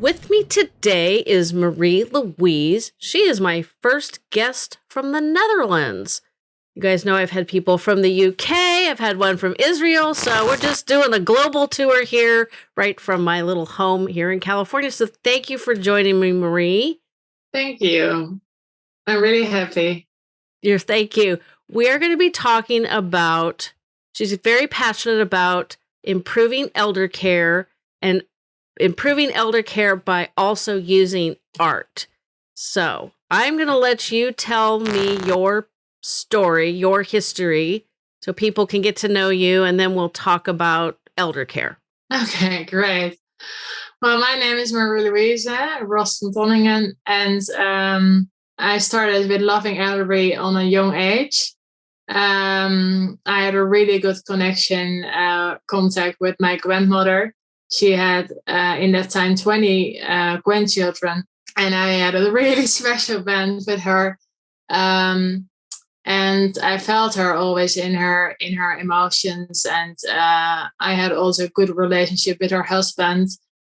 With me today is Marie Louise. She is my first guest from the Netherlands. You guys know I've had people from the UK, I've had one from Israel, so we're just doing a global tour here, right from my little home here in California. So thank you for joining me, Marie. Thank you. I'm really happy. You're thank you. We are going to be talking about, she's very passionate about improving elder care and improving elder care by also using art. So I'm going to let you tell me your story, your history, so people can get to know you, and then we'll talk about elder care. Okay, great. Well, my name is Marie Louise Rost van Tonningen, and um, I started with loving elderly on a young age. Um, I had a really good connection, uh, contact with my grandmother, she had uh, in that time 20 uh, grandchildren and i had a really special bond with her um, and i felt her always in her in her emotions and uh, i had also a good relationship with her husband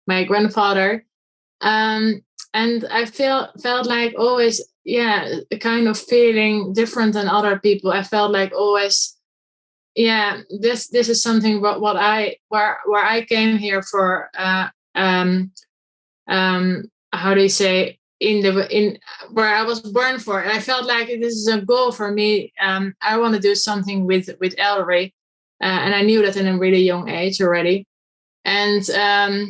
my grandfather um, and i feel felt like always yeah kind of feeling different than other people. I felt like always yeah this this is something what, what i where where i came here for uh um um how do you say in the in where i was born for. And i felt like this is a goal for me. Um i want to do something with with elderly uh, and i knew that in a really young age already. And um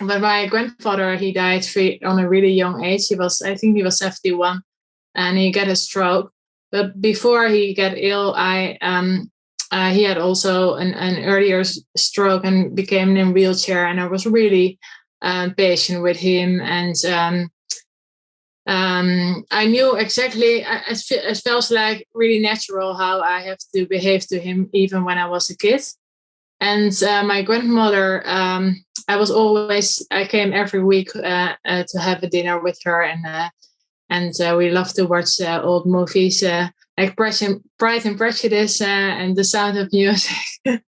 but my grandfather he died on a really young age he was i think he was 71 and he got a stroke but before he got ill, I um, uh, he had also an, an earlier stroke and became in a wheelchair, and I was really uh, patient with him and. Um, um, I knew exactly, it, it felt like really natural how I have to behave to him even when I was a kid. And uh, my grandmother, um, I was always, I came every week uh, uh, to have a dinner with her and and uh, we love to watch uh, old movies uh, like Pride and Prejudice uh, and The Sound of Music.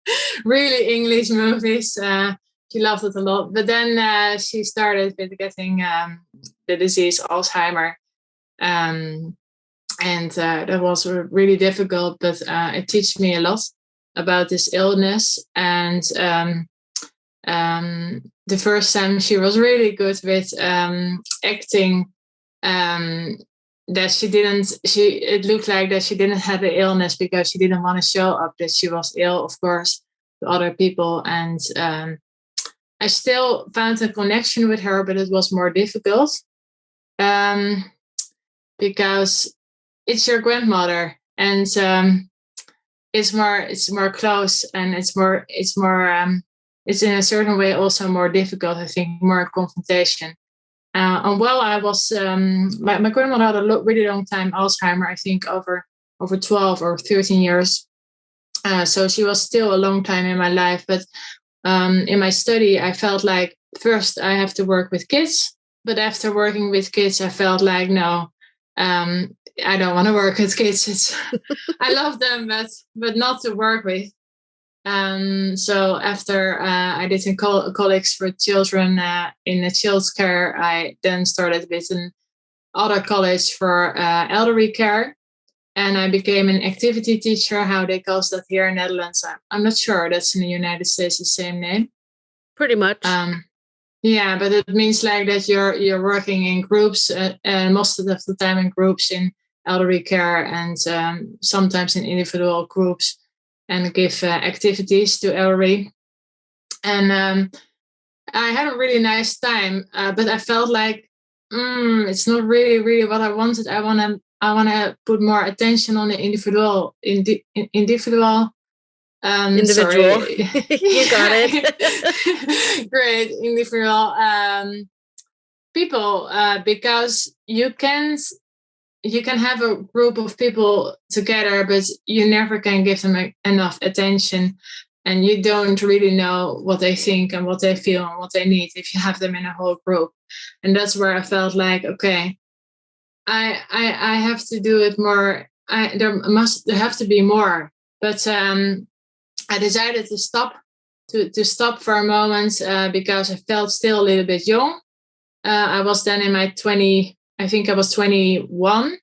really English movies. Uh, she loved it a lot. But then uh, she started with getting um, the disease Alzheimer. Um, and that was really difficult, but it taught me a lot about this illness. And um, um, the first time she was really good with um, acting um, that she didn't she it looked like that she didn't have the illness because she didn't want to show up that she was ill of course to other people. And um, i still found a connection with her but it was more difficult um, because it's your grandmother and um, it's more it's more close and it's more it's more um, it's in a certain way also more difficult i think more confrontation uh, and while I was, um, my, my grandmother had a lo- really long time Alzheimer, I think over over 12 or 13 years. Uh, so she was still a long time in my life. But um, in my study, I felt like first I have to work with kids. But after working with kids, I felt like, no, um, I don't want to work with kids. I love them, but but not to work with. Um, so after uh, I did in col- colleagues for children uh, in the child's care, I then started with an other college for uh, elderly care. And I became an activity teacher, how they call that here in Netherlands. I'm not sure that's in the United States the same name. Pretty much. Um, yeah, but it means like that you're you're working in groups, uh, and most of the time in groups in elderly care, and um, sometimes in individual groups and give uh, activities to Ellery. And um, I had a really nice time, uh, but I felt like mm, it's not really, really what I wanted. I want to, I want to put more attention on the individual, indi- individual. Um, individual, you got it. Great, individual um, people, uh, because you can't you can have a group of people together, but you never can give them enough attention. And you don't really know what they think and what they feel and what they need if you have them in a whole group. And that's where I felt like, okay, I I, I have to do it more. I, there must there have to be more. But um, I decided to stop to to stop for a moment uh, because I felt still a little bit young. Uh, I was then in my 20, I think I was 21,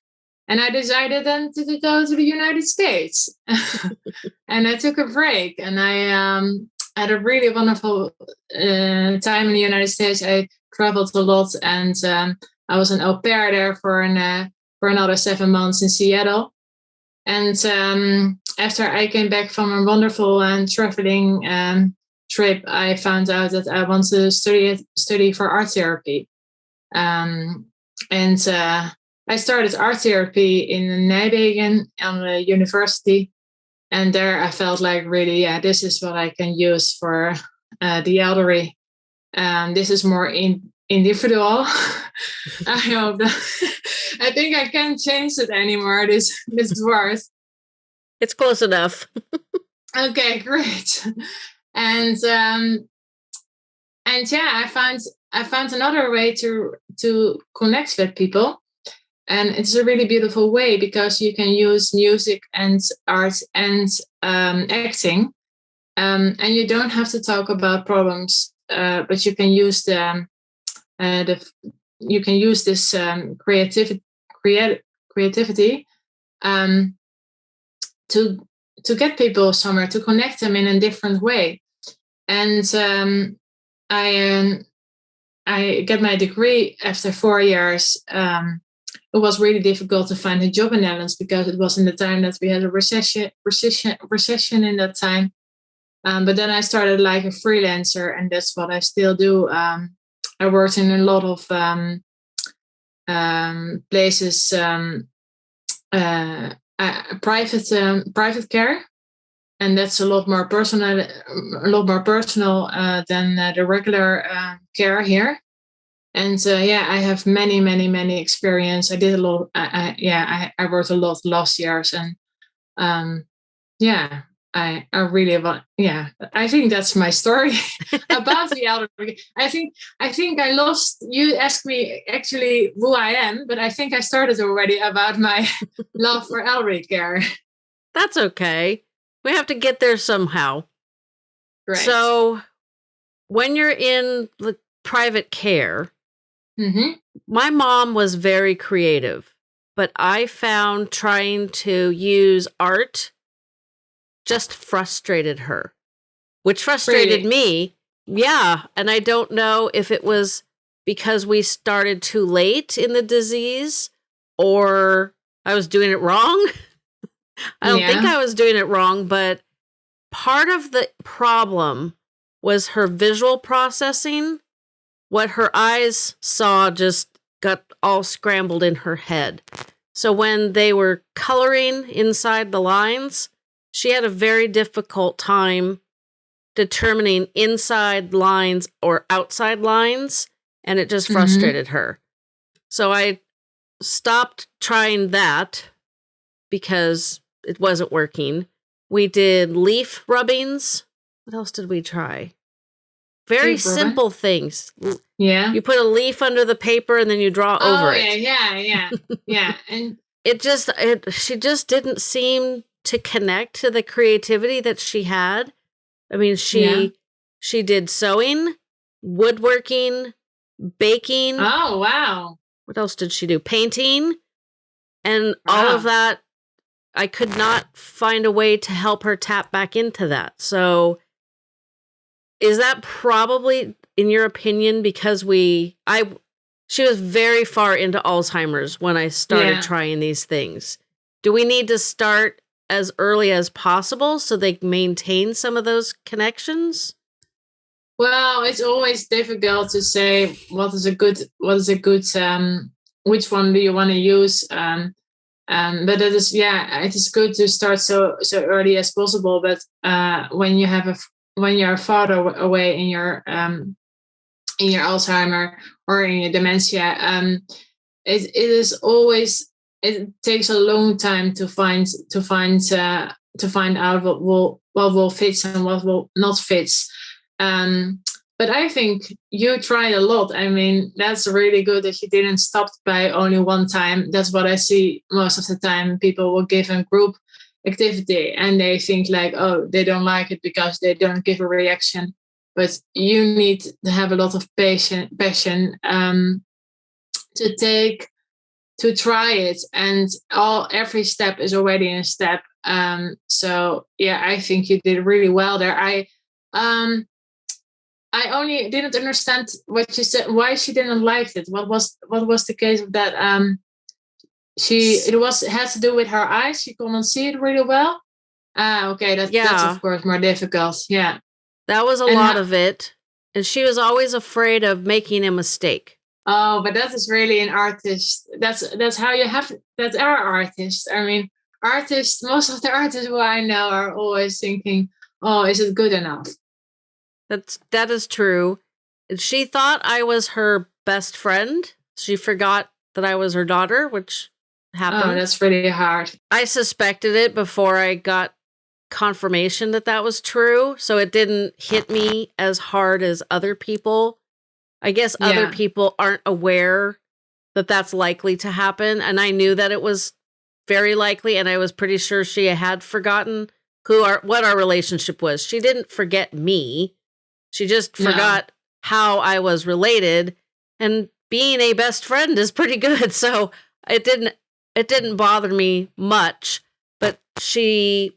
and I decided then to, go to the United States. and I took a break, and I um, had a really wonderful uh, time in the United States. I traveled a lot, and um, I was an au pair there for an uh, for another seven months in Seattle. And um, after I came back from a wonderful and traveling um, trip, I found out that I want to study study for art therapy. Um, and uh, I started art therapy in Nijmegen on the university. And there I felt like really, yeah, this is what I can use for uh, the elderly. Um, this is more in, individual. I hope that I think I can't change it anymore. This this word. It's close enough. okay, great. And um, and yeah, I found I found another way to to connect with people, and it's a really beautiful way because you can use music and art and um, acting, um, and you don't have to talk about problems, uh, but you can use the uh, the you can use this um, creativity create, creativity um, to to get people somewhere to connect them in a different way. And um, i um, i get my degree after four years um, it was really difficult to find a job in Netherlands because it was in the time that we had a recession recession recession in that time um, but then I started like a freelancer, and that's what I still do. Um, I worked in a lot of um, um, places, um, uh, uh, private private care, and that's a lot more personal, a lot more personal uh, than uh, the regular uh, care here. And yeah, I have many, many, many experience. I did a lot. I, I yeah, I, I worked a lot last years, and um, yeah, I, I really want yeah I think that's my story about the elder I think I think I lost you asked me actually who I am but I think I started already about my love for elderly care that's okay we have to get there somehow right so when you're in the private care mm-hmm. my mom was very creative but I found trying to use art just frustrated her, which frustrated me. Yeah. And I don't know if it was because we started too late in the disease or I was doing it wrong. I don't yeah. think I was doing it wrong, but part of the problem was her visual processing. What her eyes saw just got all scrambled in her head. So when they were coloring inside the lines, she had a very difficult time determining inside lines or outside lines, and it just mm-hmm. frustrated mm-hmm. her. So I stopped trying that because it wasn't working. We did leaf rubbings. What else did we try? Very simple things. Yeah. You put a leaf under the paper and then you draw oh, over yeah, it. Yeah, yeah, yeah. And it just it she just didn't seem to connect to the creativity that she had. I mean, she yeah. she did sewing, woodworking, baking. Oh, wow. What else did she do? Painting. And wow. all of that I could not find a way to help her tap back into that. So is that probably in your opinion because we I she was very far into Alzheimer's when I started yeah. trying these things. Do we need to start as early as possible so they maintain some of those connections? Well, it's always difficult to say what is a good what is a good um which one do you want to use um um but it is yeah it is good to start so so early as possible but uh when you have a when you're far away in your um in your Alzheimer or in your dementia um it, it is always it takes a long time to find to find uh, to find out what will what will fit and what will not fit. Um, but I think you tried a lot. I mean, that's really good that you didn't stop by only one time. That's what I see most of the time. People will give a group activity and they think like oh they don't like it because they don't give a reaction but you need to have a lot of passion passion um, to take to try it and all every step is already a step um, so yeah i think you did really well there i um, i only didn't understand what you said why she didn't like it. What was what was the case of that um, she it was had to do with her eyes. She couldn't see it really well. Ah okay that, yeah. that's of course more difficult. Yeah. That was a and lot of it. And she was always afraid of making a mistake. Oh but that is really an artist. That's that's how you have that's our artists. I mean artists most of the artists who i know are always thinking oh is it good enough that's that is true she thought i was her best friend she forgot that i was her daughter which oh, happened. Oh, that's really hard. I suspected it before I got confirmation that that was true. So it didn't hit me as hard as other people. I guess yeah. other people aren't aware that that's likely to happen. And I knew that it was very likely. And I was pretty sure she had forgotten who our, what our relationship was. She didn't forget me. She just no. forgot how I was related. And being a best friend is pretty good. So it didn't it didn't bother me much, but she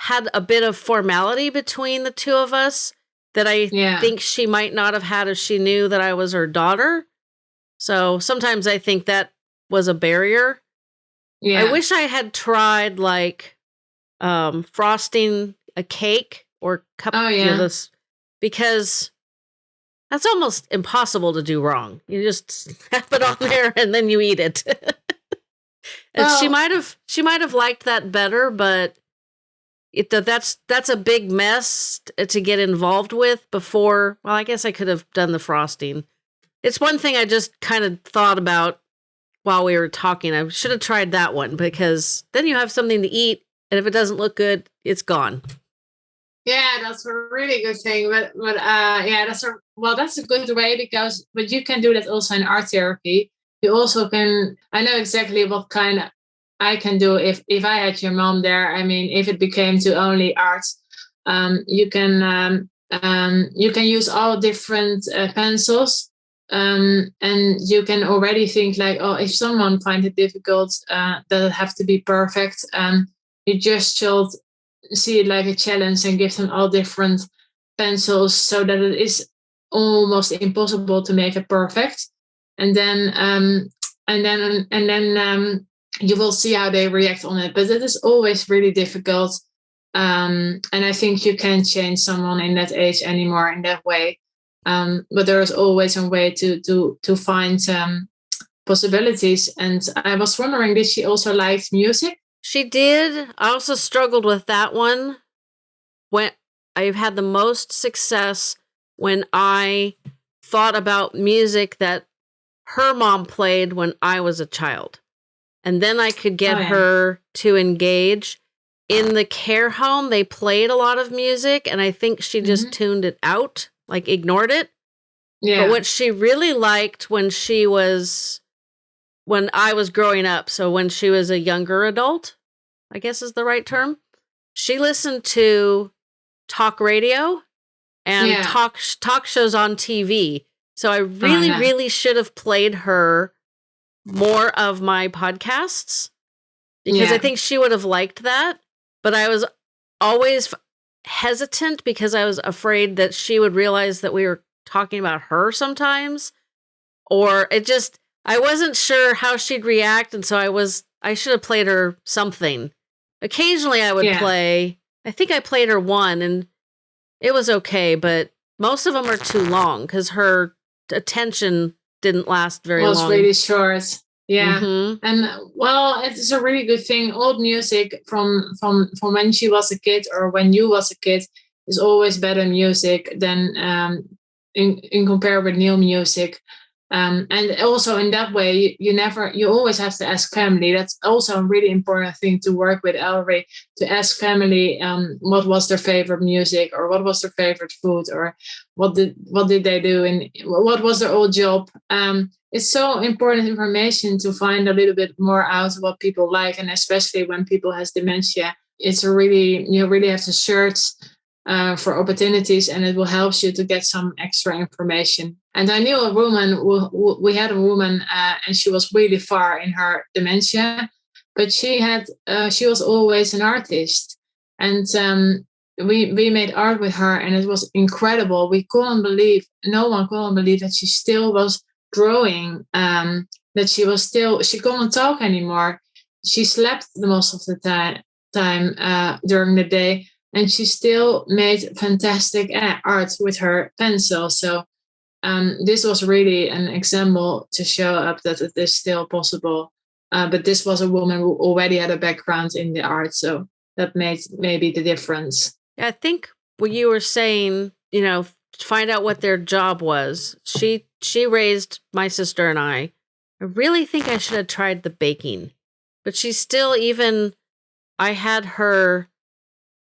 had a bit of formality between the two of us that I yeah. think she might not have had if she knew that I was her daughter. So sometimes I think that was a barrier. Yeah. I wish I had tried like um frosting a cake or cup oh, yeah. You know, this because that's almost impossible to do wrong. You just have it on there and then you eat it. well, she might have she might have liked that better, but it that's that's a big mess to get involved with before. Well, I guess I could have done the frosting. It's one thing I just kind of thought about while we were talking. I should have tried that one because then you have something to eat, and if it doesn't look good, it's gone. Yeah, that's a really good thing. But but uh, yeah, that's a well, that's a good way because but you can do that also in art therapy you also can i know exactly what kind i can do if if i had your mom there i mean if it became to only art um, you can um, um, you can use all different uh, pencils um, and you can already think like oh if someone finds it difficult uh, does it have to be perfect um, you just should see it like a challenge and give them all different pencils so that it is almost impossible to make it perfect and then um, and then and then um, you will see how they react on it. But it is always really difficult, um, and I think you can't change someone in that age anymore in that way. Um, but there is always a way to to to find um, possibilities. And I was wondering, did she also like music? She did. I also struggled with that one. When I've had the most success when I thought about music that her mom played when I was a child. And then I could get oh, yeah. her to engage. In the care home, they played a lot of music, and I think she just mm-hmm. tuned it out, like ignored it. Yeah. But what she really liked when she was, when I was growing up, so when she was a younger adult, I guess is the right term, she listened to talk radio and yeah. talk talk shows on TV so I really, uh-huh. really should have played her more of my podcasts because yeah. I think she would have liked that. But I was always hesitant because I was afraid that she would realize that we were talking about her sometimes. Or it just, I wasn't sure how she'd react. And so I was, I should have played her something. Occasionally I would yeah. play, I think I played her one and it was okay, but most of them are too long because her attention didn't last very was long. Was really short. Yeah, mm-hmm. and well, it's a really good thing. Old music from from from when she was a kid or when you was a kid is always better music than um, in in compare with new music. Um, and also in that way, you, you, never, you always have to ask family. That's also a really important thing to work with Ellery to ask family um, what was their favorite music or what was their favorite food or what did what did they do and what was their old job. Um, it's so important information to find a little bit more out what people like and especially when people has dementia it's really you really have to search uh, for opportunities and it will help you to get some extra information. And i knew a woman who, we had a woman uh, and she was really far in her dementia but she had uh, she was always an artist. And um, we we made art with her and it was incredible. We couldn't believe no one couldn't believe that she still was drawing um, that she was still she couldn't talk anymore. She slept the most of the time time uh, during the day and she still made fantastic art with her pencil so um, this was really an example to show up that it is still possible uh, but this was a woman who already had a background in the art so that made maybe the difference i think what you were saying you know find out what their job was she she raised my sister and I. I really think I should have tried the baking. But she still even I had her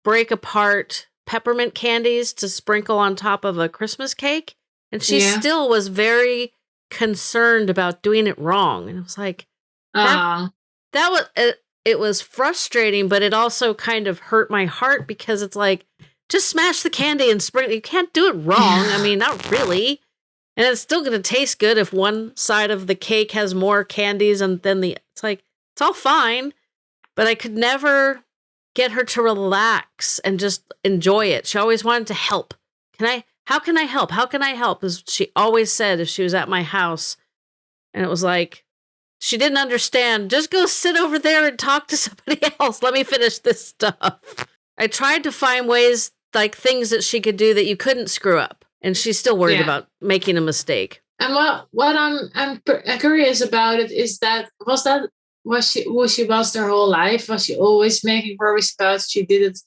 break apart peppermint candies to sprinkle on top of a Christmas cake. And she yeah. still was very concerned about doing it wrong. And it was like, that, that was, it, it was frustrating, but it also kind of hurt my heart because it's like, just smash the candy and sprinkle. You can't do it wrong. I mean, not really. And it's still going to taste good if one side of the cake has more candies and then the it's like it's all fine, but I could never get her to relax and just enjoy it. She always wanted to help. Can I how can I help? How can I help? As she always said if she was at my house. And it was like she didn't understand. Just go sit over there and talk to somebody else. Let me finish this stuff. I tried to find ways like things that she could do that you couldn't screw up and she's still worried yeah. about making a mistake. And what what I'm I'm uh, curious about it is that was that was she was she was their whole life? Was she always making worries about she did it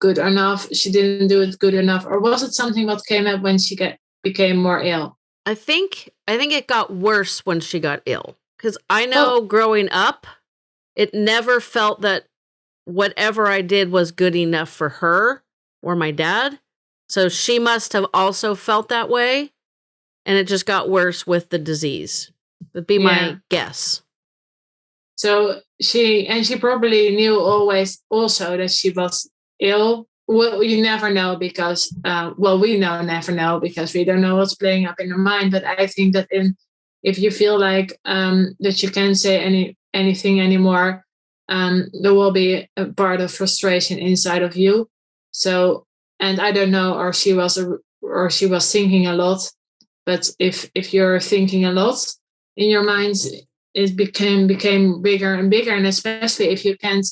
good enough? She didn't do it good enough, or was it something that came up when she get became more ill? I think I think it got worse when she got ill because I oh. know oh. growing up, it never felt that whatever I did was good enough for her or my dad. So she must have also felt that way. And it just got worse with the disease. Would be my guess. So she, and she probably knew always also that she was ill. Well, you never know because, uh, well, we know never know because we don't know what's playing up in her mind. But I think that in, if you feel like um, that you can't say any anything anymore, um, there will be a part of frustration inside of you. So and I don't know, or she was a, or she was thinking a lot. But if if you're thinking a lot in your mind, it became became bigger and bigger, and especially if you can't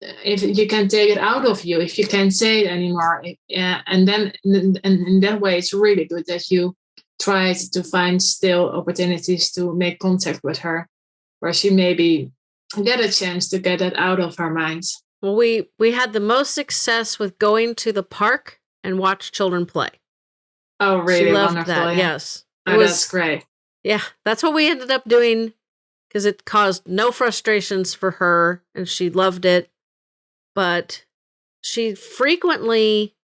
if you can take it out of you, if you can't say it anymore, yeah, and then and in that way, it's really good that you tried to find still opportunities to make contact with her, where she maybe get a chance to get it out of her mind. Well, we we had the most success with going to the park and watch children play. Oh, really? She loved Wonderful, that. Yeah. Yes, it oh, was, that's great. Yeah, that's what we ended up doing because it caused no frustrations for her, and she loved it. But she frequently,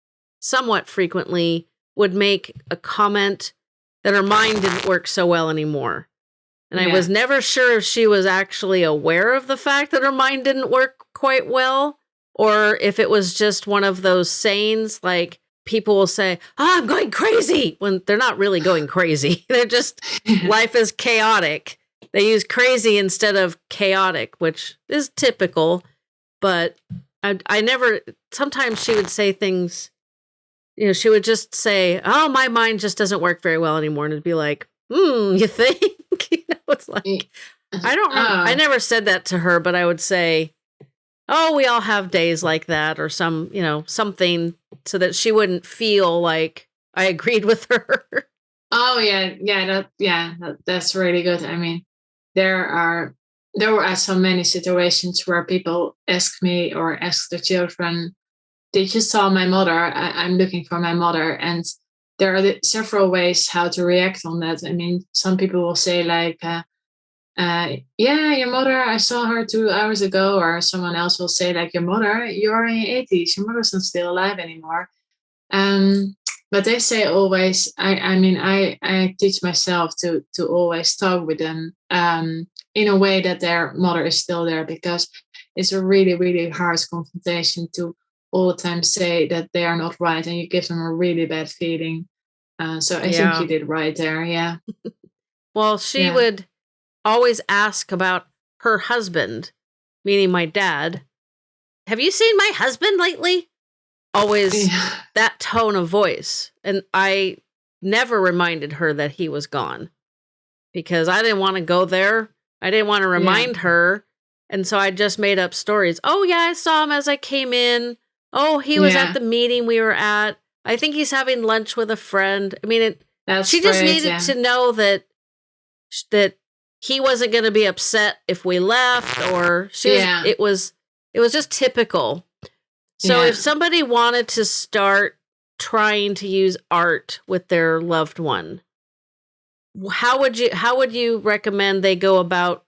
somewhat frequently, would make a comment that her mind didn't work so well anymore. And yeah. I was never sure if she was actually aware of the fact that her mind didn't work quite well or if it was just one of those sayings like people will say, oh, I'm going crazy when they're not really going crazy. they're just, life is chaotic. They use crazy instead of chaotic, which is typical. But I, I never, sometimes she would say things, you know, she would just say, oh, my mind just doesn't work very well anymore. And it'd be like, hmm, you think? you know, it's like, I don't know. Uh, I never said that to her, but I would say, oh, we all have days like that or some, you know, something so that she wouldn't feel like I agreed with her. oh yeah, yeah, that yeah, that, that's really good. I mean, there are there were so many situations where people ask me or ask the children, "Did you saw my mother? I, am looking for my mother." And there are several ways how to react on that. I mean, some people will say like, uh, uh, yeah, your mother, I saw her two hours ago, or someone else will say, like, your mother, you're in your 80s, your mother's not still alive anymore. Um, but they say always i i mean i i teach myself to to always talk with them um in a way that their mother is still there because it's a really really hard confrontation to all the time say that they are not right and you give them a really bad feeling uh, so i yeah. think you did right there yeah well she yeah. would always ask about her husband meaning my dad have you seen my husband lately always yeah. that tone of voice. And I never reminded her that he was gone because I didn't want to go there. I didn't want to remind yeah. her. And so I just made up stories. Oh, yeah, I saw him as I came in. Oh, he was yeah. at the meeting we were at. I think he's having lunch with a friend. I mean, it, That's she just needed to know that that he wasn't going to be upset if we left or she yeah. was, it was it was just typical so yeah. if somebody wanted to start trying to use art with their loved one, how would you how would you recommend they go about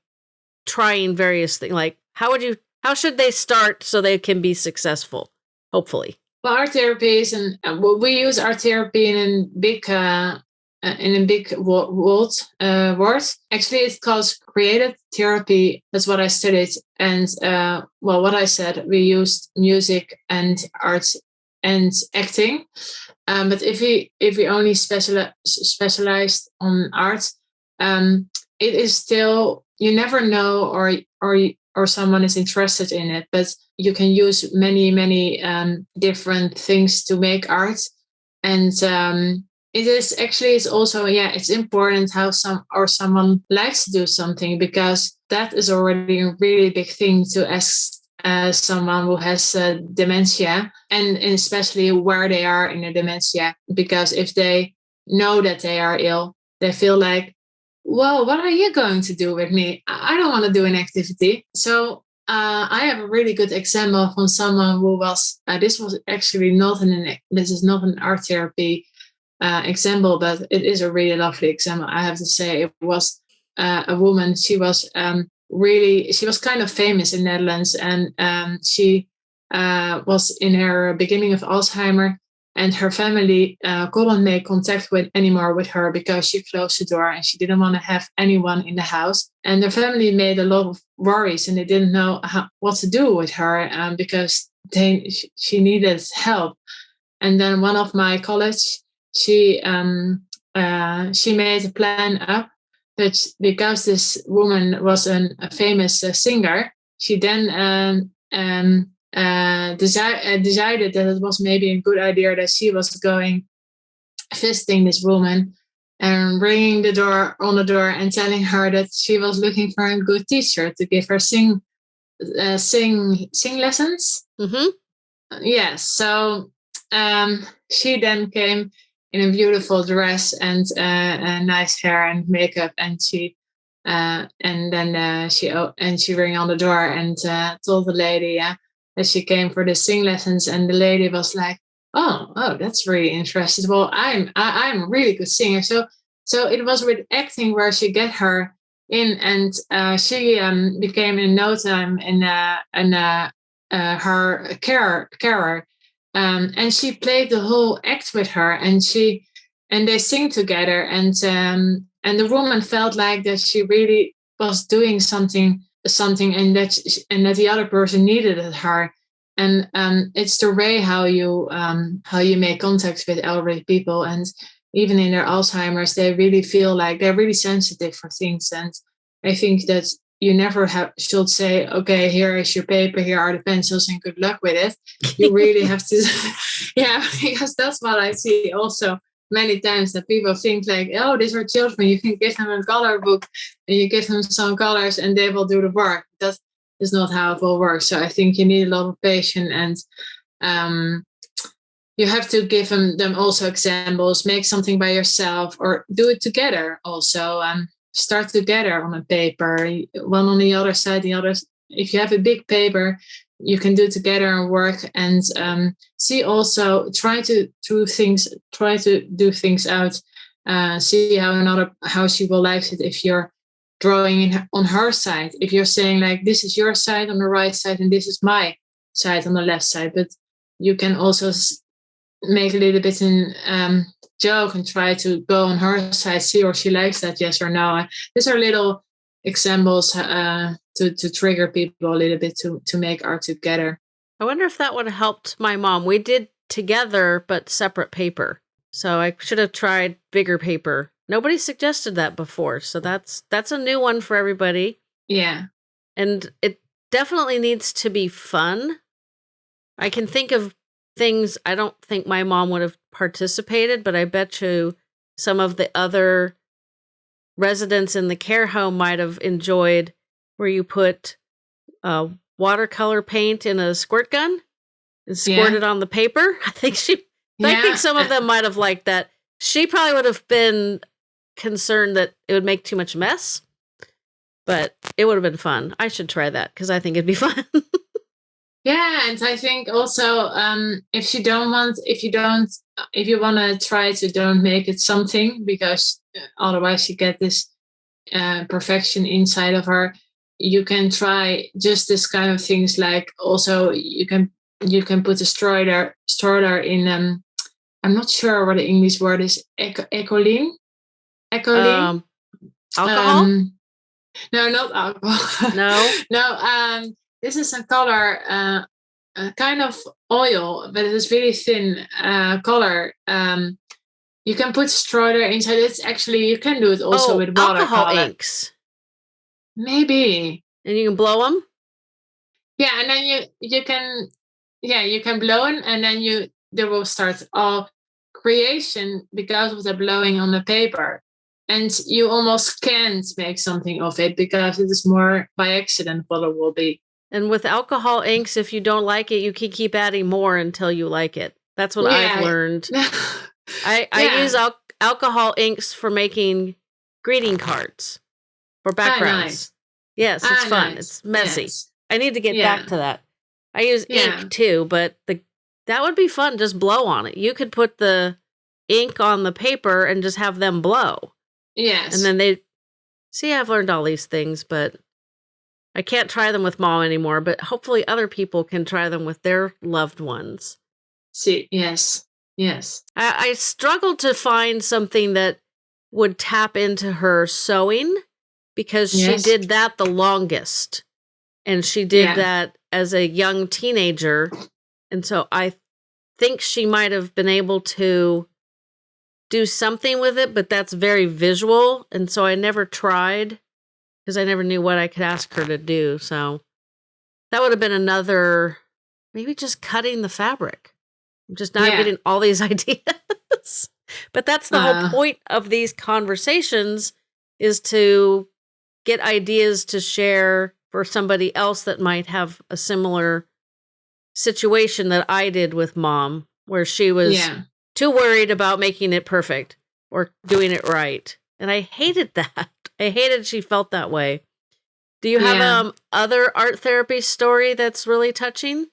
trying various things? Like how would you how should they start so they can be successful? Hopefully. Well, art therapy is and uh, well, we use art therapy in big uh, uh, in a big world uh, word. Actually, it's called creative therapy. That's what I studied. And uh, well, what I said, we used music and art and acting. Um, but if we if we only special specialized on art, um, it is still you never know or or or someone is interested in it. But you can use many many um, different things to make art, and um, it is actually it's also yeah it's important how some or someone likes to do something because that is already a really big thing to ask uh, someone who has uh, dementia and, especially where they are in the dementia because if they know that they are ill they feel like well what are you going to do with me i don't want to do an activity so uh, I have a really good example from someone who was. Uh, this was actually not an. This is not an art therapy uh, example, but it is a really lovely example. I have to say, it was uh, a woman. She was um, really, she was kind of famous in Netherlands, and um, she uh, was in her beginning of Alzheimer, and her family uh, couldn't make contact with anymore with her because she closed the door and she didn't want to have anyone in the house. And the family made a lot of worries, and they didn't know how, what to do with her um, because they she needed help. And then one of my colleagues she um, uh, she made a plan up that because this woman was an, a famous uh, singer, she then um, um, uh, desi- uh, decided that it was maybe a good idea that she was going visiting this woman and ringing the door on the door and telling her that she was looking for a good teacher to give her sing uh, sing sing lessons. Mm-hmm. Yes, so um, she then came in a beautiful dress and uh, nice hair and makeup, and she uh, and then uh, she and she rang on the door and uh, told the lady yeah, that she came for the sing lessons, and the lady was like, "Oh, oh, that's really interesting. Well, I'm I, I'm a really good singer." So so it was with acting where she get her in, and uh, she um, became in no time in in uh, her carer carer um, and she played the whole act with her and she and they sing together and um, and the woman felt like that she really was doing something something and that she, and that the other person needed her. And um, it's the way how you um, how you make contact with elderly people and even in their alzheimer's they really feel like they're really sensitive for things and i think that you never have should say okay here is your paper here are the pencils and good luck with it. You really have to yeah because that's what i see also many times that people think like oh these are children you can give them a color book and you give them some colors and they will do the work. That is not how it will work. So i think you need a lot of patience and um, you have to give them, them also examples make something by yourself or do it together also um, start together on a paper. One on the other side the other if you have a big paper you can do together and work and um, see also try to do things try to do things out uh, see how another how she will like it if you're drawing in, on her side. If you're saying like this is your side on the right side and this is my side on the left side but you can also make a little bit in um, joke and try to go on her side, see or she likes that, yes or no. These are little examples uh, to to trigger people a little bit to to make art together. I wonder if that would have helped my mom. We did together, but separate paper. So I should have tried bigger paper. Nobody suggested that before, so that's that's a new one for everybody. Yeah, and it definitely needs to be fun. I can think of things I don't think my mom would have participated, but I bet you some of the other residents in the care home might have enjoyed where you put uh, watercolor paint in a squirt gun and squirt yeah. it on the paper. I think she, yeah. I think some of them might have liked that. She probably would have been concerned that it would make too much mess, but it would have been fun. I should try that because I think it'd be fun. Yeah, and I think also um, if you don't want, if you don't, if you want to try to don't make it something because uh, otherwise you get this uh, perfection inside of her you can try just this kind of things like also you can you can put a stroller stroller in um i'm not sure what the english word is ecoline ecoline um, alcohol? Um, no not alcohol. No? No um this is a color uh, a kind of oil but it is really thin uh color um you can put stroller inside it's actually you can do it also oh, with alcohol inks Maybe. And you can blow them? Yeah, and then you you can yeah, you can blow them and then you they will start all creation because of the blowing on the paper. And you almost can't make something of it because it is more by accident what it will be. And with alcohol inks, if you don't like it, you can keep adding more until you like it. That's what yeah. I've learned. I, I yeah. use al- alcohol inks for making greeting cards for backgrounds. nice. Yes, it's ah, fun. Nice. It's messy. Yes. I need to get yeah. back to that. I use ink too, but the that would be fun. Just blow on it. You could put the ink on the paper and just have them blow. Yes. And then they see. I've learned all these things, but I can't try them with mom anymore. But hopefully, other people can try them with their loved ones. See, yes, yes. I, I struggled to find something that would tap into her sewing because yes. she did that the longest. And she did yeah. that as a young teenager. And so I think she might have been able to do something with it, but that's very visual. And so I never tried because I never knew what I could ask her to do. So that would have been another, maybe just cutting the fabric. I'm just not yeah. getting all these ideas. but that's the uh, whole point of these conversations is to get ideas to share for somebody else that might have a similar situation that I did with mom, where she was yeah. too worried about making it perfect or doing it right. And I hated that. I hated she felt that way. Do you have yeah. um other art therapy story that's really touching?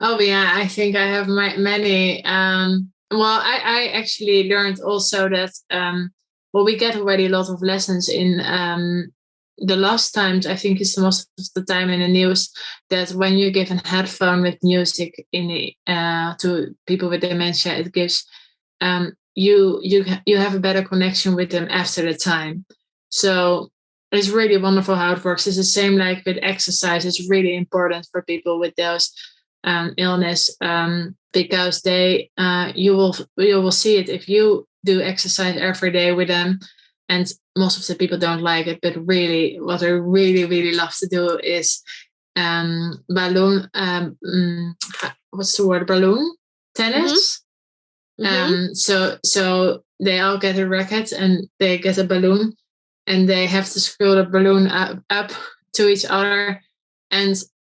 Oh yeah, I think I have my, many. Um, well, I, I actually learned also that um, well, we get already a lot of lessons in um, the last times. I think it's the most of the time in the news that when you give a headphone with music in the, uh, to people with dementia, it gives um, you you you have a better connection with them after the time. So it's really wonderful how it works. It's the same like with exercise. It's really important for people with those um, illness um, because they uh, you will you will see it if you do exercise every day with them and most of the people don't like it but really what i really really love to do is um balloon um mm, what's the word balloon tennis mm-hmm. um mm-hmm. so so they all get a racket and they get a balloon and they have to screw the balloon up, up to each other and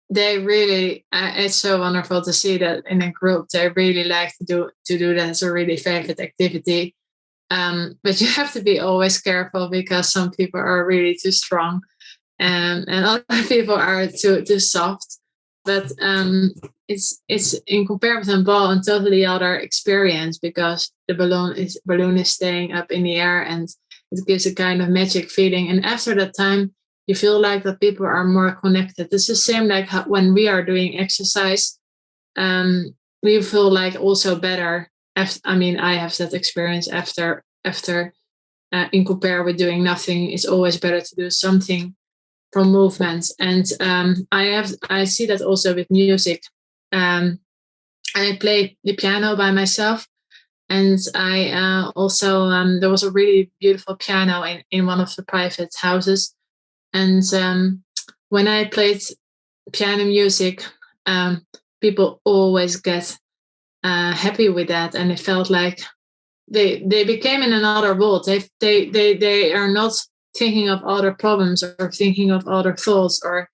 they really uh, it's so wonderful to see that in a group they really like to do to do that as a really favorite activity um, but you have to be always careful because some people are really too strong um, and other people are too too soft. But um, it's it's in comparison ball a totally other experience because the balloon is balloon is staying up in the air and it gives a kind of magic feeling. And after that time, you feel like that people are more connected. It's the same like how, when we are doing exercise. Um, we feel like also better. After, I mean, I have that experience after after uh, in compare with doing nothing. It's always better to do something from movement, and um, I have I see that also with music. Um, I play the piano by myself, and I uh, also um, there was a really beautiful piano in in one of the private houses, and um, when I played piano music, um, people always get uh, happy with that, and it felt like they they became in another world. They they they they are not thinking of other problems or thinking of other thoughts or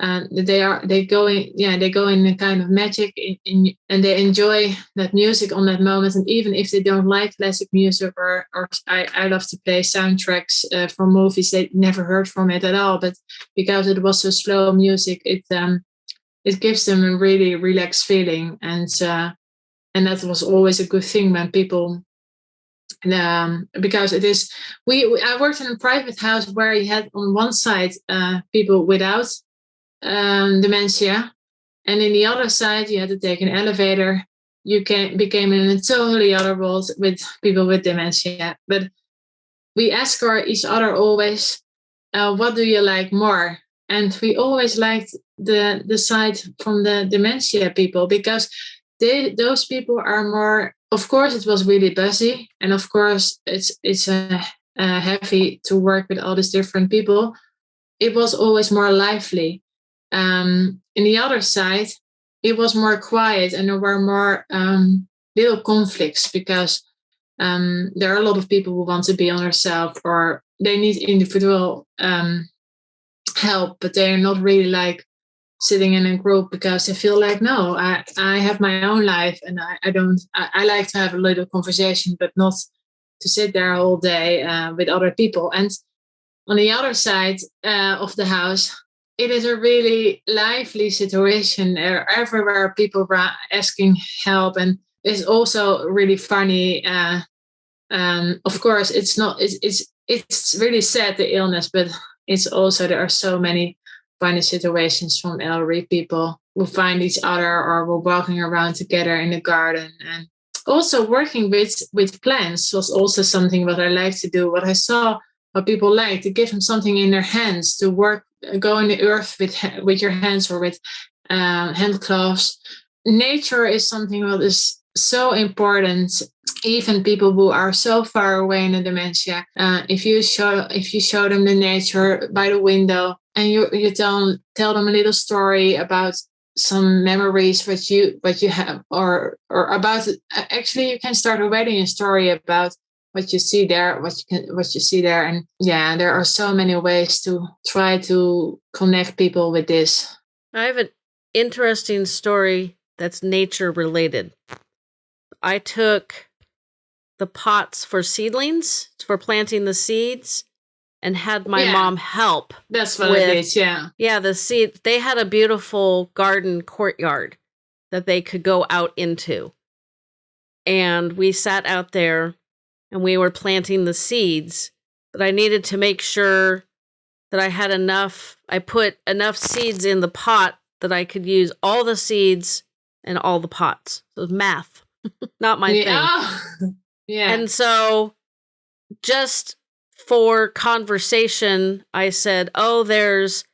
and they are they go in yeah they go in a kind of magic in, in, and they enjoy that music on that moment. And even if they don't like classic music or or I, I love to play soundtracks uh, from movies they never heard from it at all. But because it was so slow music it um it gives them a really relaxed feeling. And uh and that was always a good thing when people um, because it is we, we, I worked in a private house where you had on one side uh, people without um, dementia, and in the other side you had to take an elevator. You can became in a totally other world with people with dementia. But we ask our each other always, uh, "What do you like more?" And we always liked the the side from the dementia people because they those people are more of course it was really busy and of course it's it's uh, uh, heavy to work with all these different people it was always more lively um, in the other side it was more quiet and there were more um, little conflicts because um, there are a lot of people who want to be on themselves or they need individual um, help but they're not really like sitting in a group because they feel like no, I, I have my own life and I, I don't I, I like to have a little conversation, but not to sit there all day uh, with other people. And on the other side uh, of the house, it is a really lively situation. Everywhere people are asking help, and it's also really funny. Uh, um, of course, it's not. It's it's it's really sad the illness, but it's also there are so many funny situations from elderly people who find each other or were walking around together in the garden and also working with with plants was also something what I like to do. What I saw what people like to give them something in their hands to work, go in the earth with with your hands or with uh, hand gloves. Nature is something that is so important. Even people who are so far away in a dementia, uh, if you show if you show them the nature by the window, and you you tell tell them a little story about some memories what you what you have or or about actually you can start already a story about what you see there what you can what you see there and yeah there are so many ways to try to connect people with this i have an interesting story that's nature related i took the pots for seedlings for planting the seeds and had my yeah. mom help. That's what with, it is, yeah. Yeah, the seed they had a beautiful garden courtyard that they could go out into. And we sat out there and we were planting the seeds, but I needed to make sure that I had enough I put enough seeds in the pot that I could use all the seeds and all the pots. So it was math. Not my yeah. thing. yeah. And so just for conversation, I said, Oh, there's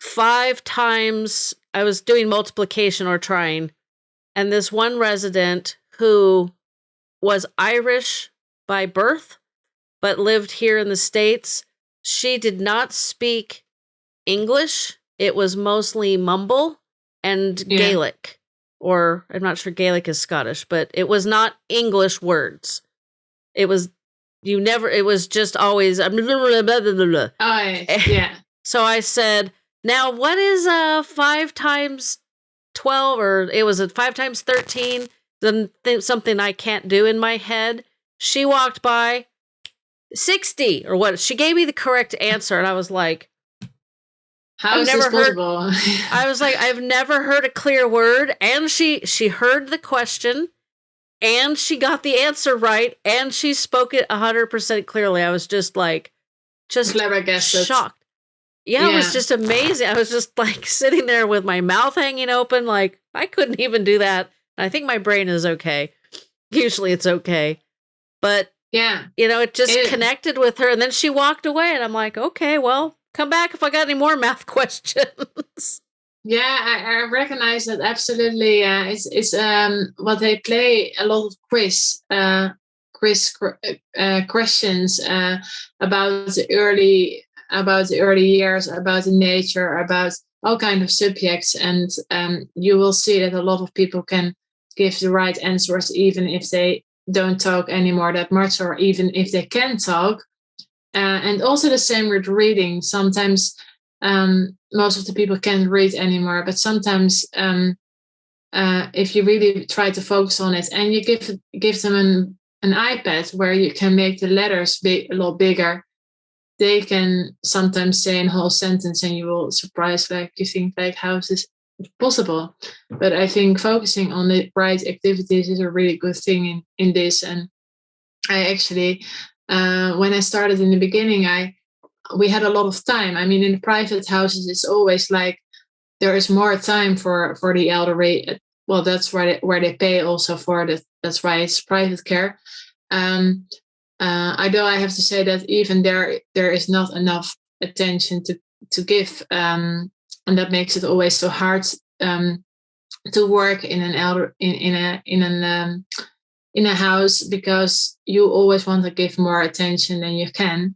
five times I was doing multiplication or trying, and this one resident who was Irish by birth but lived here in the States, she did not speak English. It was mostly mumble and yeah. Gaelic, or I'm not sure Gaelic is Scottish, but it was not English words. It was you never, it was just always, blah, blah, blah, blah, Oh, yeah. so I said, now what is uh five times 12 or it was a five times 13? Something I can't do in my head. She walked by 60 or what? She gave me the correct answer. And I was like, how I've never heard, I was like, I've never heard a clear word. And she she heard the question and she got the answer right and she spoke it 100% clearly. I was just like, just shocked. Yeah, yeah, it was just amazing. I was just like sitting there with my mouth hanging open, like I couldn't even do that I think my brain is okay. Usually it's okay. But yeah. You know, it just It- connected with her and then she walked away and I'm like, okay, well, come back if I got any more math questions. Yeah, I, I recognize that absolutely. Uh, it's it's um what they play a lot of quiz uh quiz uh, questions uh about the early about the early years about the nature about all kind of subjects and um you will see that a lot of people can give the right answers even if they don't talk anymore that much or even if they can talk. Uh, and also the same with reading. Sometimes um, most of the people can't read anymore but sometimes um, uh, if you really try to focus on it and you give give them an, an ipad where you can make the letters big, a lot bigger they can sometimes say a whole sentence and you will surprise like you think like how is this possible but i think focusing on the right activities is a really good thing in in this. And i actually uh, when i started in the beginning i we had a lot of time. I mean in private houses it's always like there is more time for for the elderly. Well that's where they, where they pay also for that that's why it's private care. Um uh, although i have to say that even there there is not enough attention to to give um and that makes it always so hard um to work in an elder in, in a in an um, in a house because you always want to give more attention than you can.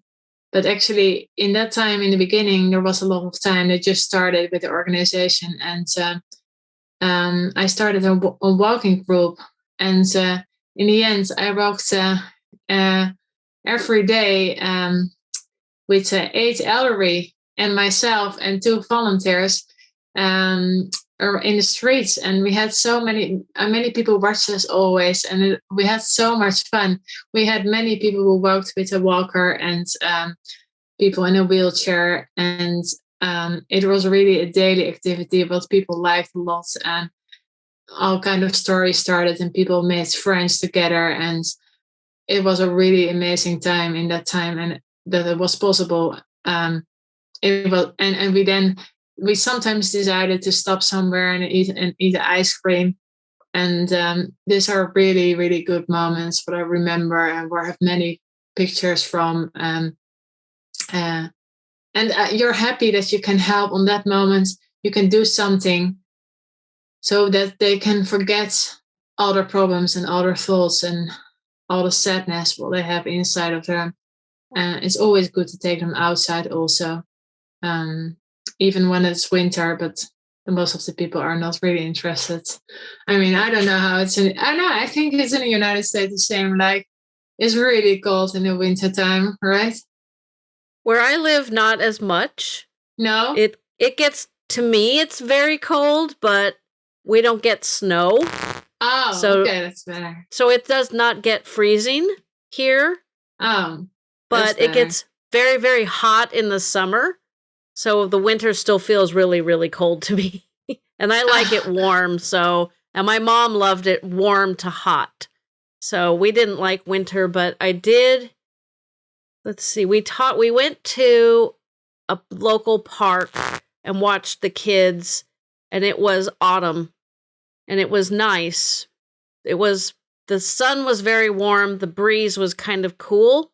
But actually in that time in the beginning there was a lot of time that just started with the organization and uh, um, i started a, a walking group. And uh, in the end i walked uh, uh, every day um, with uh, eight elderly and myself and two volunteers um, are in the streets. And we had so many uh, many people watched us always and it, we had so much fun. We had many people who walked with a walker and um, people in a wheelchair. And um, it was really a daily activity but people liked a lot and all kind of stories started and people made friends together. And it was a really amazing time in that time and that it was possible um, and, and we then we sometimes decided to stop somewhere and eat and eat ice cream. And um, these are really really good moments what i remember and where i have many pictures from um, uh, and uh, you're happy that you can help on that moment. You can do something so that they can forget all their problems and all their thoughts and all the sadness what they have inside of them. And it's always good to take them outside also um, even when it's winter but most of the people are not really interested. I mean i don't know how it's in i know i think it's in the united states the same like it's really cold in the winter time right? Where I live, not as much. no? It it gets to me, it's very cold, but we don't get snow, oh so- okay that's better. so it does not get freezing here. oh But it gets very very hot in the summer, so the winter still feels really really cold to me. and I like it warm, so and my mom loved it warm to hot. So we didn't like winter, but I did let's see. We taught we went to a local park and watched the kids and it was autumn and it was nice. It was the sun was very warm, the breeze was kind of cool.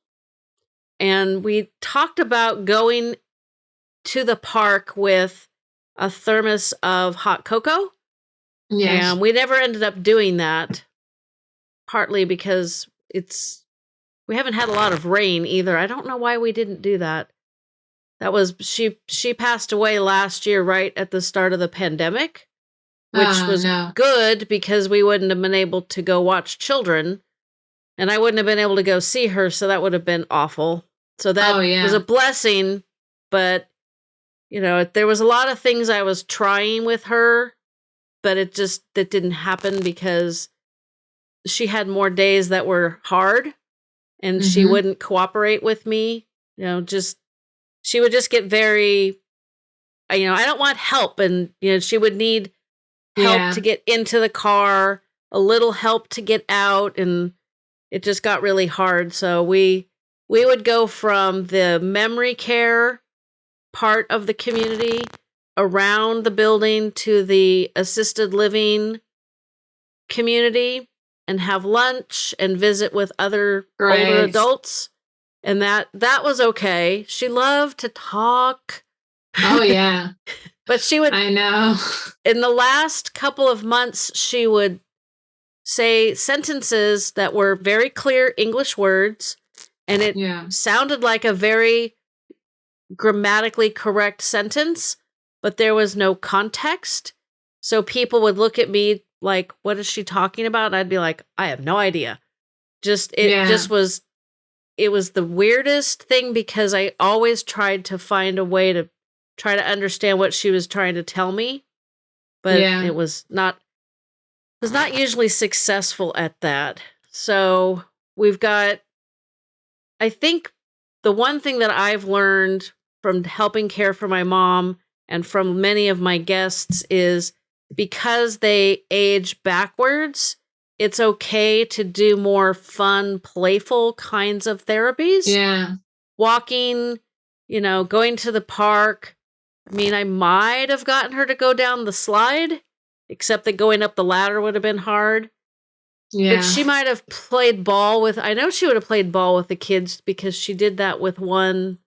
And we talked about going to the park with a thermos of hot cocoa. yes And we never ended up doing that, partly because it's we haven't had a lot of rain either. I don't know why we didn't do that. That was she she passed away last year right at the start of the pandemic, which Oh, was no. good because we wouldn't have been able to go watch children and I wouldn't have been able to go see her, so that would have been awful. So that Oh, yeah. was a blessing, but you know, there was a lot of things I was trying with her, but it just that didn't happen because she had more days that were hard and she Mhm. wouldn't cooperate with me. You know, just she would just get very you know, I don't want help and you know, she would need help Yeah. to get into the car, a little help to get out and it just got really hard. So we we would go from the memory care part of the community around the building to the assisted living community and have lunch and visit with other Great. older adults. And that that was okay. She loved to talk. Oh yeah. but she would I know. in the last couple of months she would say sentences that were very clear English words and it Yeah. sounded like a very grammatically correct sentence, but there was no context. So people would look at me like, what is she talking about? And I'd be like, I have no idea. Just, it Yeah. just was, it was the weirdest thing because I always tried to find a way to try to understand what she was trying to tell me. But Yeah. it was not, was not usually successful at that. So we've got, I think the one thing that I've learned from helping care for my mom and from many of my guests is because they age backwards, it's okay to do more fun, playful kinds of therapies. Yeah. Walking, you know, going to the park. I mean, I might have gotten her to go down the slide, except that going up the ladder would have been hard. Yeah. But she might have played ball with. I know she would have played ball with the kids because she did that with one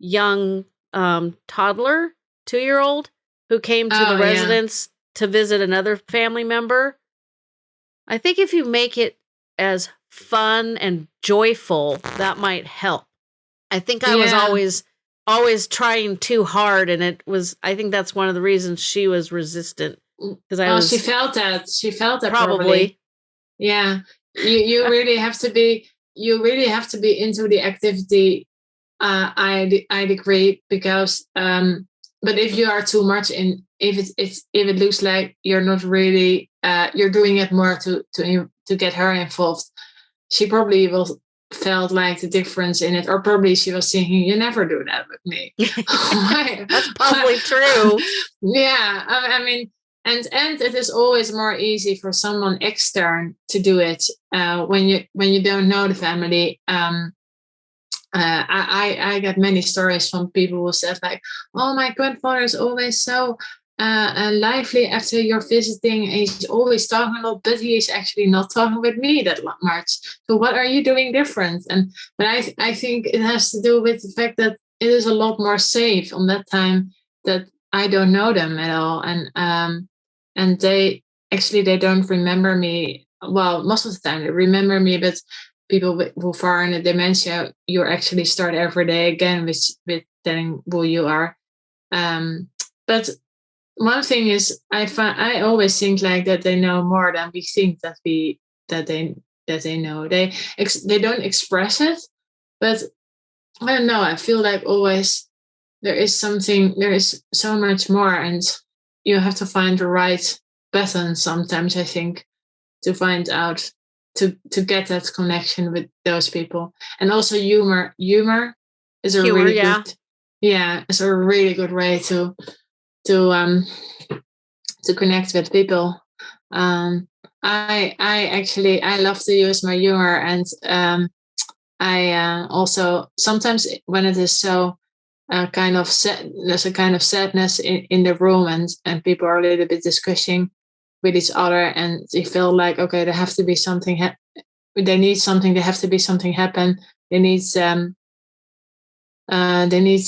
young um, toddler, two year old, who came to Oh, the yeah. residence to visit another family member. I think if you make it as fun and joyful, that might help. I think I was always always trying too hard, and it was. I think that's one of the reasons she was resistant because I oh, was she felt that. She felt that probably. probably. Yeah. You you really have to be you really have to be into the activity uh I d- I agree because um but if you are too much in if it's it's if it looks like you're not really uh you're doing it more to to to get her involved she probably will felt like the difference in it or probably she was thinking you never do that with me That's probably true. yeah I, I mean and and it is always more easy for someone extern to do it uh, when you when you don't know the family um uh, I, I get many stories from people who said like, "Oh, my grandfather is always so uh, uh, lively after you're visiting. and He's always talking a lot, but he's actually not talking with me that much. So what are you doing different?" And but I I think it has to do with the fact that it is a lot more safe on that time that I don't know them at all, and um and they actually they don't remember me. Well, most of the time they remember me, but people who are in a dementia, you actually start every day again with with telling who you are. Um, but one thing is, I find I always think like that they know more than we think that we that they that they know. They they don't express it, but I don't know. I feel like always there is something. There is so much more, and you have to find the right button. Sometimes I think to find out to to get that connection with those people. And also humor. Humor is a Humor, really yeah. good yeah it's a really good way to to um to connect with people. Um i i actually i love to use my humor and um i uh, also sometimes when it is so uh, kind of sad there's a kind of sadness in, in the room and and people are a little bit discussing with each other and they feel like okay there have to be something ha- they need something there have to be something happen. They need um uh they need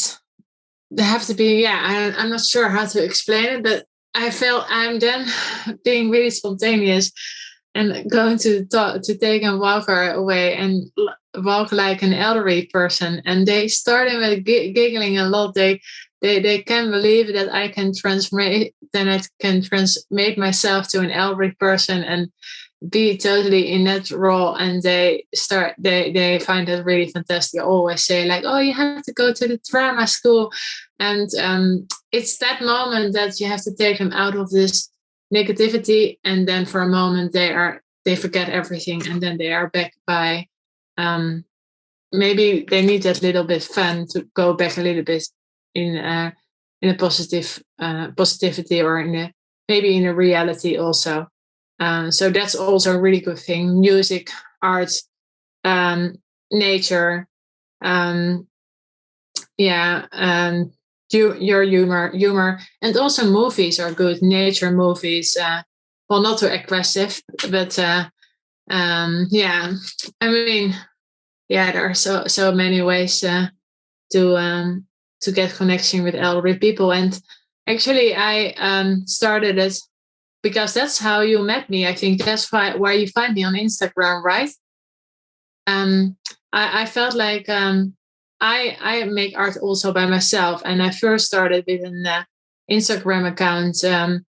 there have to be yeah I, i'm not sure how to explain it but i feel i'm then being really spontaneous and going to talk, to take a walker away and walk like an elderly person. And they started with gi- giggling a lot. They they they can't believe that I can transmit then I can transmit myself to an elderly person and be totally in that role and they start they they find it really fantastic. I always say like, oh you have to go to the drama school. And um it's that moment that you have to take them out of this negativity and then for a moment they are they forget everything and then they are back by um maybe they need that little bit fun to go back a little bit in a in a positive uh, positivity or in a maybe in a reality also. Um, so that's also a really good thing. Music, art, um, nature, um, yeah, um, you, your humor, humor, and also movies are good. Nature movies, uh, well, not too aggressive, but uh, um, yeah, I mean, yeah, there are so so many ways uh, to um, to get connection with elderly people, and actually, I um, started it because that's how you met me. I think that's why why you find me on Instagram, right? Um, I, I felt like um, I I make art also by myself, and I first started with an uh, Instagram account um,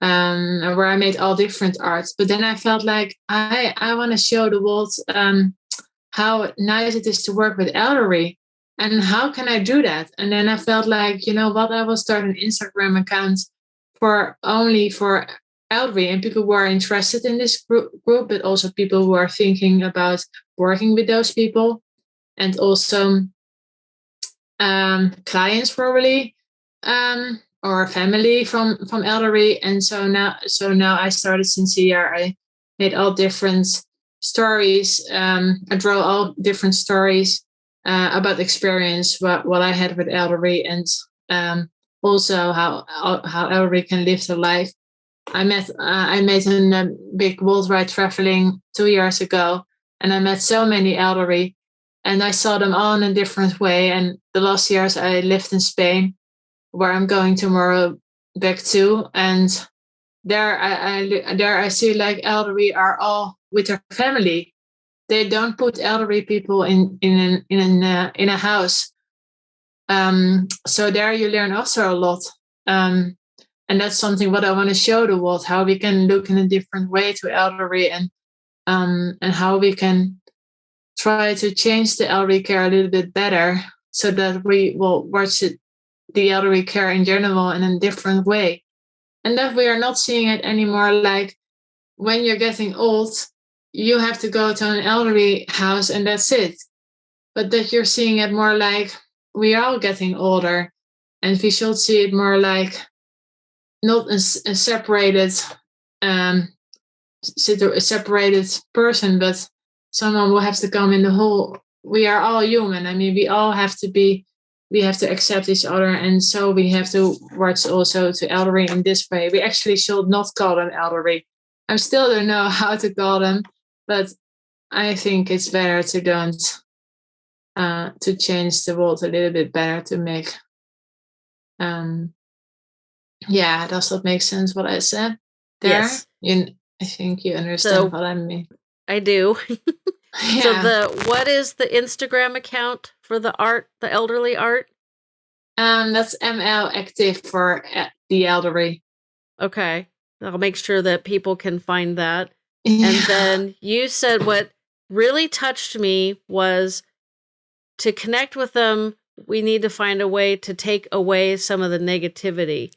um, where I made all different arts. But then I felt like I I want to show the world um, how nice it is to work with elderly, and how can I do that? And then I felt like you know what I will start an Instagram account for only for elderly and people who are interested in this group, group, but also people who are thinking about working with those people, and also um, clients probably um, or family from from elderly. And so now, so now I started since a year. I made all different stories. Um, I draw all different stories uh, about the experience what what I had with elderly and um, also how how elderly can live their life. I met uh, I made a um, big worldwide traveling two years ago, and I met so many elderly, and I saw them all in a different way. And the last years I lived in Spain, where I'm going tomorrow back to, and there I, I there I see like elderly are all with their family. They don't put elderly people in in an, in an, uh, in a house. Um, so there you learn also a lot. Um, and that's something what I want to show the world how we can look in a different way to elderly and um, and how we can try to change the elderly care a little bit better so that we will watch it, the elderly care in general in a different way and that we are not seeing it anymore like when you're getting old you have to go to an elderly house and that's it. But that you're seeing it more like we are all getting older and we should see it more like not a, a separated um a separated person but someone will have to come in the whole we are all human. I mean we all have to be we have to accept each other and so we have to watch also to elderly in this way. We actually should not call them elderly. I still don't know how to call them but i think it's better to don't uh to change the world a little bit better to make um yeah, does that make sense what I said there? Yes. You, I think you understand So- what I mean. I do. Yeah. So the what is the Instagram account for the art, the elderly art? um, that's ML active for uh, the elderly. Okay. I'll make sure that people can find that. Yeah. And then you said what really touched me was to connect with them, we need to find a way to take away some of the negativity.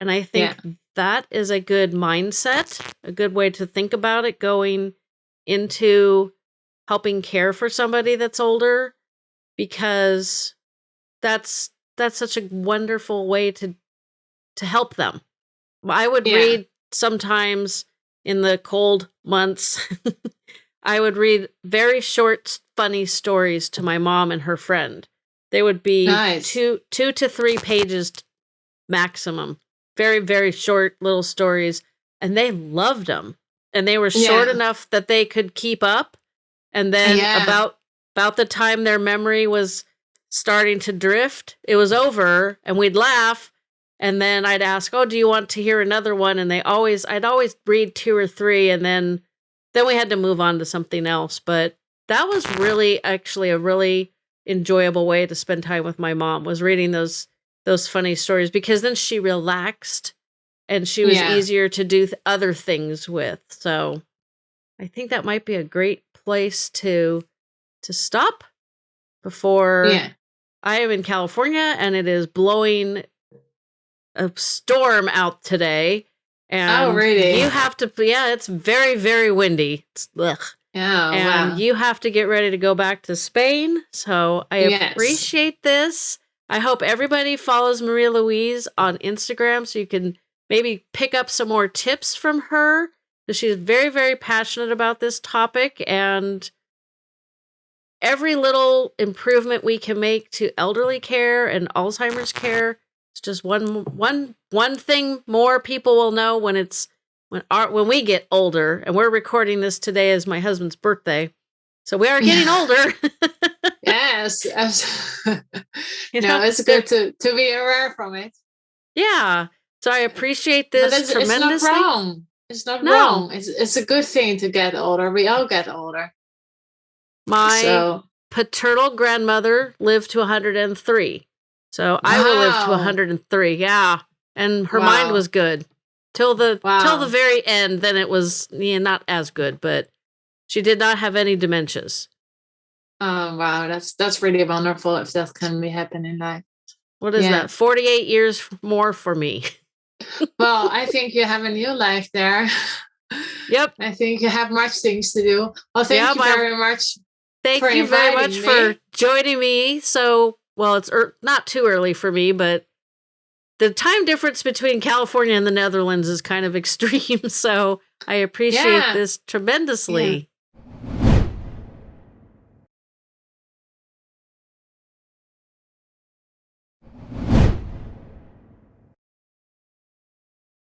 And I think that is a good mindset, a good way to think about it going into helping care for somebody that's older because that's that's such a wonderful way to to help them. I would Yeah. read sometimes in the cold months I would read very short funny stories to my mom and her friend. They would be Nice. two two to 3 pages maximum. Very very short little stories and they loved them. And they were short Yeah. enough that they could keep up and then Yeah. about about the time their memory was starting to drift, it was over and we'd laugh and then I'd ask, "Oh, do you want to hear another one?" and they always I'd always read two or three and then then we had to move on to something else, but that was really actually a really enjoyable way to spend time with my mom was reading those those funny stories because then she relaxed and she was Yeah. easier to do th- other things with. So I think that might be a great place to to stop before yeah. I am in California and it is blowing a storm out today. And Oh, really? You have to, yeah, it's very, very windy. It's, ugh. Yeah. and wow. you have to get ready to go back to Spain. So I Yes. appreciate this. I hope everybody follows Maria Louise on Instagram so you can maybe pick up some more tips from her. She's very, very passionate about this topic and every little improvement we can make to elderly care and Alzheimer's care. It's just one one one thing more people will know when it's when our when we get older, and we're recording this today is my husband's birthday, so we are getting older. yes, You no, know, it's good to to be aware from it. yeah. So I appreciate But this it's, it's not wrong. It's not No. wrong. It's it's a good thing to get older. We all get older. My so paternal grandmother lived to 103. So I will live to 103. Yeah. And her mind was good till the till the very end. Then it was yeah, not as good, but she did not have any dementias. oh wow, that's that's really wonderful if that can be happening in life. What is Yeah. that? 48 years more for me. Well, I think you have a new life there. Yep. I think you have much things to do. Well, thank Yeah, you very much. Thank you very much inviting for joining me. So, well, it's er- not too early for me, but the time difference between California and the Netherlands is kind of extreme. So I appreciate Yeah. this tremendously.